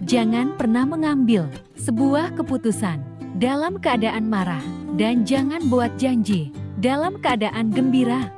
Jangan pernah mengambil sebuah keputusan dalam keadaan marah dan jangan buat janji dalam keadaan gembira.